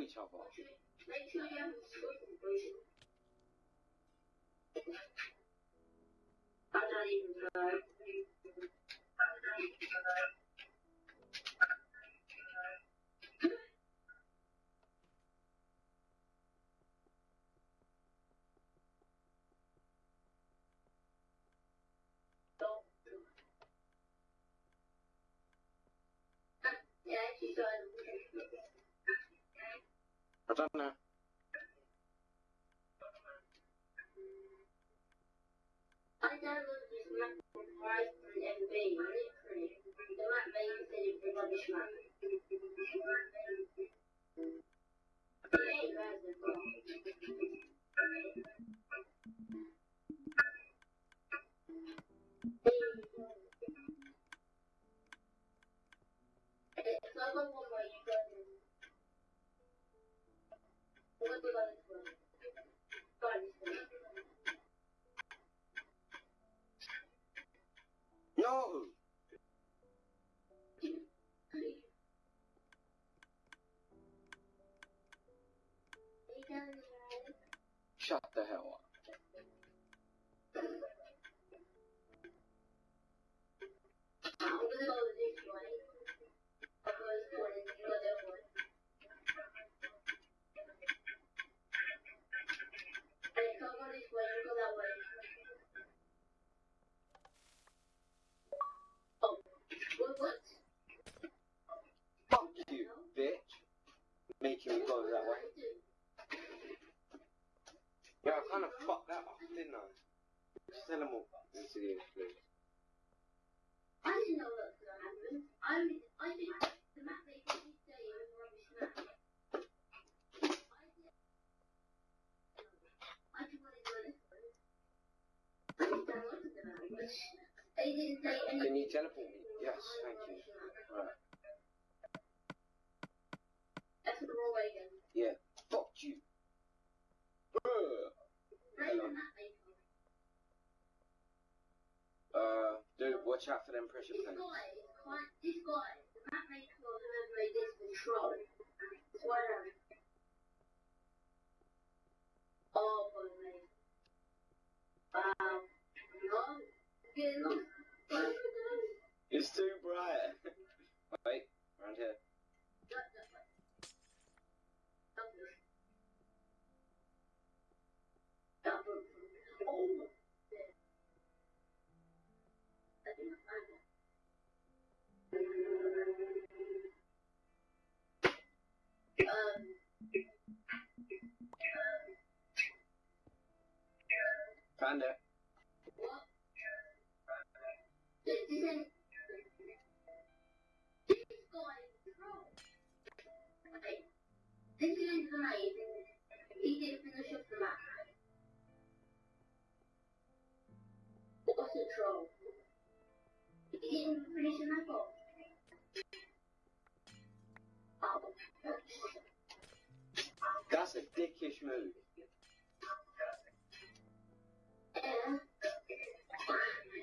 each other. Make sure you I don't know. I downloaded this map from Horizon MB, literally. The map said it was a rubbish map. It ain't bad as well. Shut the hell up. Fucked that up, didn't I? Sell them all into the influence. I didn't know that was happen. I, I think the map did say it was a rubbish map. I did. I just to go this way. I just downloaded the map, but they didn't say anything. Can you teleport me? Yes, thank you. Right. That's the wrong way again. Yeah. Watch out for them pressure This plates. guy this guy, the map maker of this control. What? This is amazing. He didn't finish off the map. What's a troll? He didn't finish the map. Oh, That's a dickish move.